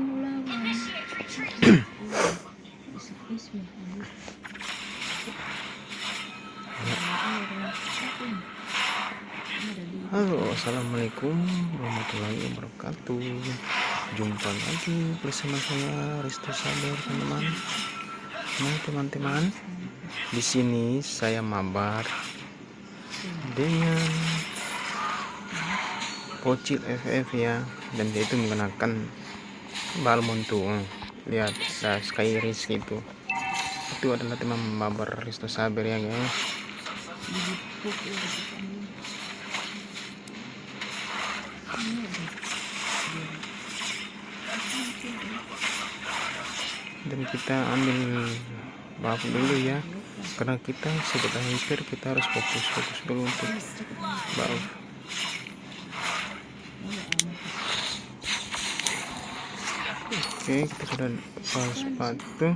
Halo assalamualaikum warahmatullahi wabarakatuh. Jumpa lagi bersama saya Risto Sabar teman-teman. Nah teman-teman di sini saya mabar dengan Pocil FF ya dan dia itu menggunakan balmon tuh lihat ada skyris gitu itu. Adalah teman mabar Risto Sabar ya guys. Dan kita ambil buff dulu ya. Karena kita hyper kita harus fokus fokus dulu untuk buff oke kita sudah pas sepatu.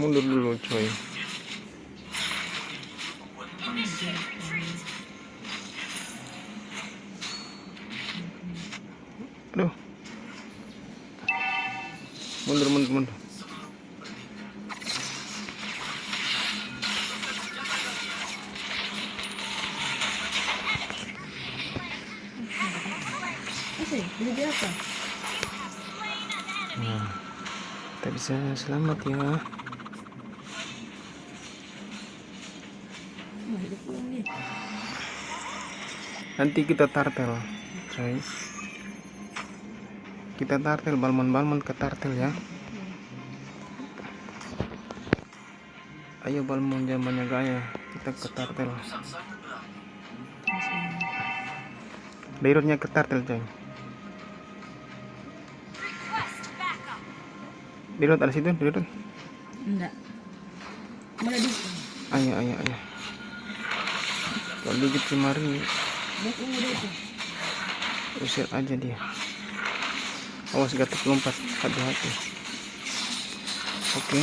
Mundur dulu coy bisa selamat ya. Nanti kita tartel coy kita tartel balmon balmon ke tartel ya. Ayo balmon zamannya gaya. Kita ke tartel. Beirutnya ke tartel coy Beirut ada situ Beirut Enggak. Mana di? ayo ayo ayo. Kalau digit kemari usir aja dia. Awas gatot lompat. Hati-hati. Oke.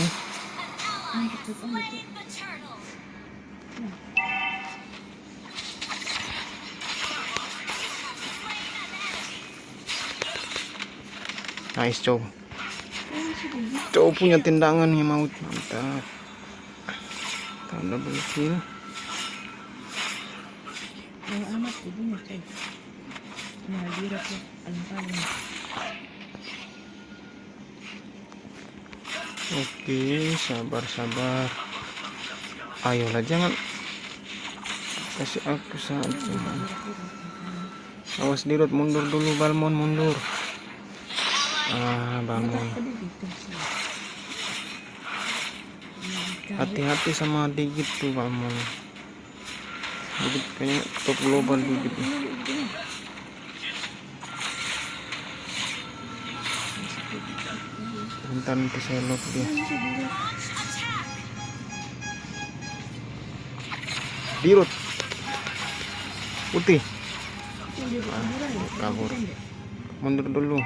Turtle. nice cow Oh, sudah gitu. cow punya tendangan nih maut. Mantap tanda Yang amat. Nah, oke sabar sabar ayolah jangan. Kasih aku saja. Awas dirut mundur dulu balmon mundur ah sih. hati-hati sama digit tuh balmon digit kayaknya top global digit nih. bentar nanti saya lock dia. Dirut. Putih. Kabur. Mundur dulu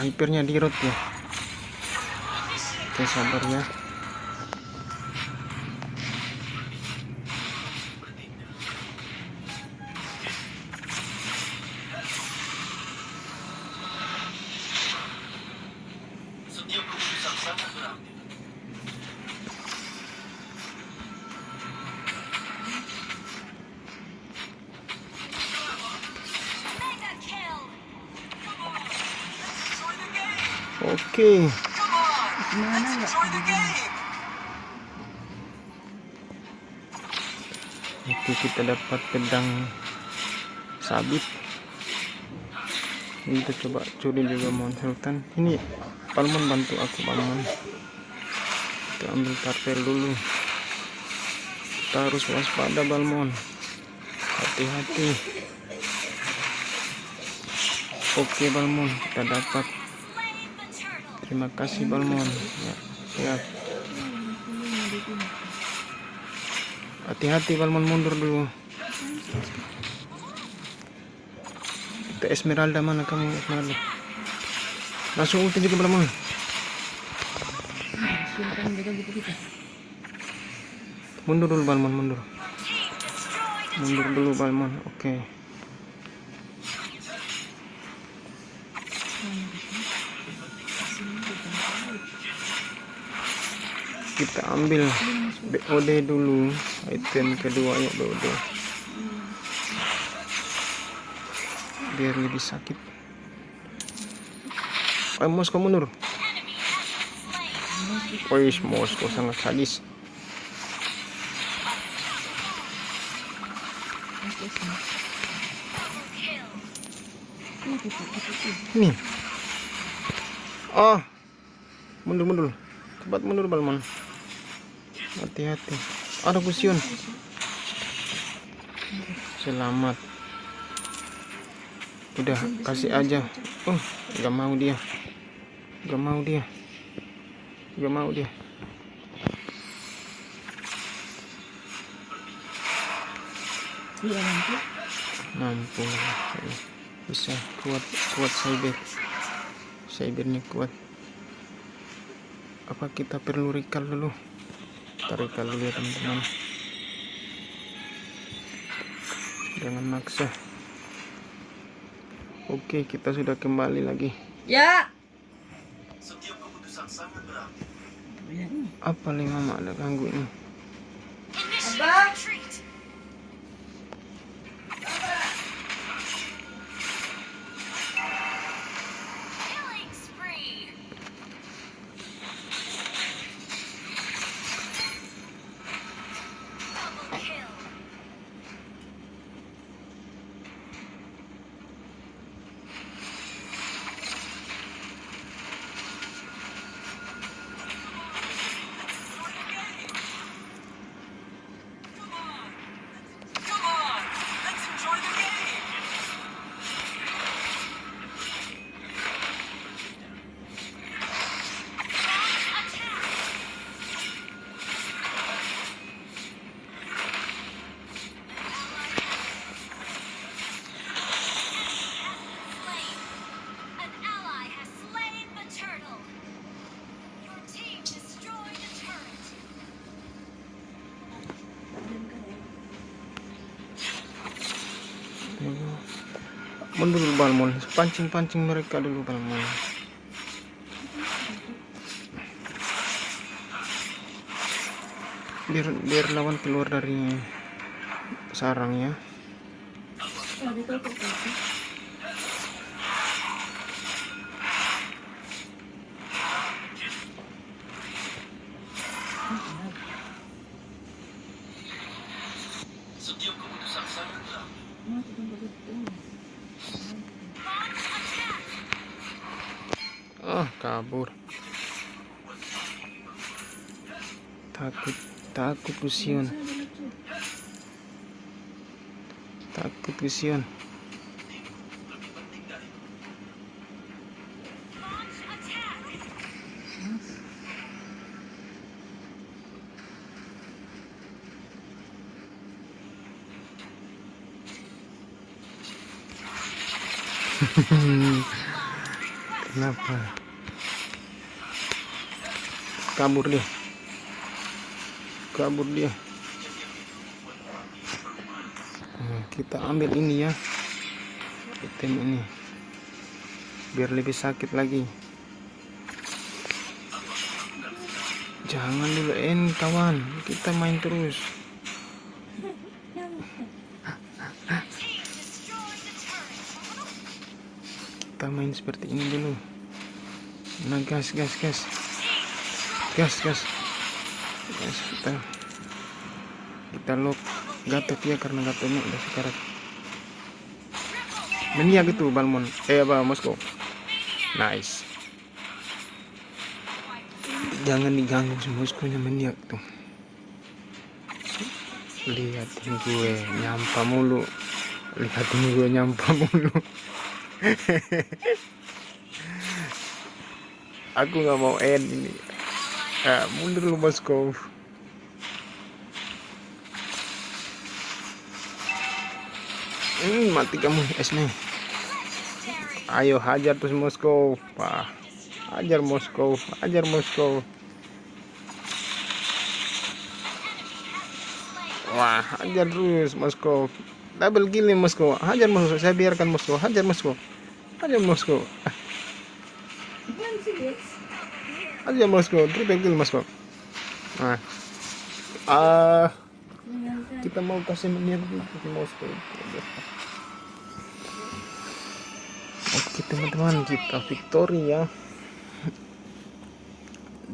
hypernya dirut ya oke sabar ya oke enggak? Oke kita dapat pedang sabit. Ini kita coba curi juga mon sultan. Ini palmon bantu aku palmon kita ambil tartel dulu. Kita harus waspada balmon hati-hati. Oke balmon kita dapat. Terima kasih balmon ya siap hati-hati balmon mundur dulu Itu Esmeralda mana kamu Esmeralda? Langsung ulti juga Balmon. Mundur dulu Balmon, mundur. Mundur dulu Balmon. Oke. Kita ambil BOD dulu. Item kedua yuk BOD. Biar lebih sakit. Mundur. Enemy has been slain. Wih, Moskow sangat sadis. Ini. Oh. Mundur mundur. Cepat mundur Balmon. Hati-hati. Ada kusion. Selamat. Udah kasih aja. Oh, nggak mau dia. Nggak mau dia. Nggak mau dia. Iya. Mampu. Bisa kuat kuat cyber. Cybernya kuat. Apa kita perlu recall dulu? Recall dulu ya teman-teman. Jangan maksa. Oke, kita sudah kembali lagi. Ya. Ini. Apa nih mama ada ganggu ini? Mundur Balmon. Pancing-pancing mereka dulu Balmon. Biar biar lawan keluar dari sarangnya. Kabur. Takut, takut kusion, takut kusion. Kenapa? Kabur dia. Kabur dia. Nah, kita ambil ini ya. Item ini. Biar lebih sakit lagi. Jangan dulu en kawan. Kita main terus. Kita main seperti ini dulu. Nah, gas, gas, gas. Gas, gas. Gas, kita kita lock gatot ya karena gatotnya udah sekarat. Menia gitu Balmon. Eh apa Moskow. Nice. Jangan diganggu Moskownya meniak tuh. Lihatin gue nyampa mulu. Lihatin gue nyampa mulu. Aku nggak mau end ini. Ah, mundur lu Moskow. Hmm, mati kamu esnya. Ayo hajar terus Moskow. Wah. Hajar Moskow, hajar Moskow. Wah, hajar terus Moskow. Double kill Moskow. Hajar Moskow. Saya biarkan Moskow. Hajar Moskow. Hajar Moskow sih, guys. Hajar Moskow. Triple kill Moskow. Nah. Ah, kita mau kasih menir ke Moskow. Oke teman-teman kita victory ya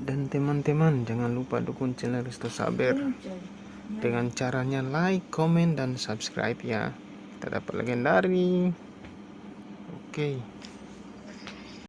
dan teman-teman jangan lupa dukung channel Risto Saber dengan caranya like, comment, dan subscribe ya kita dapat legendary oke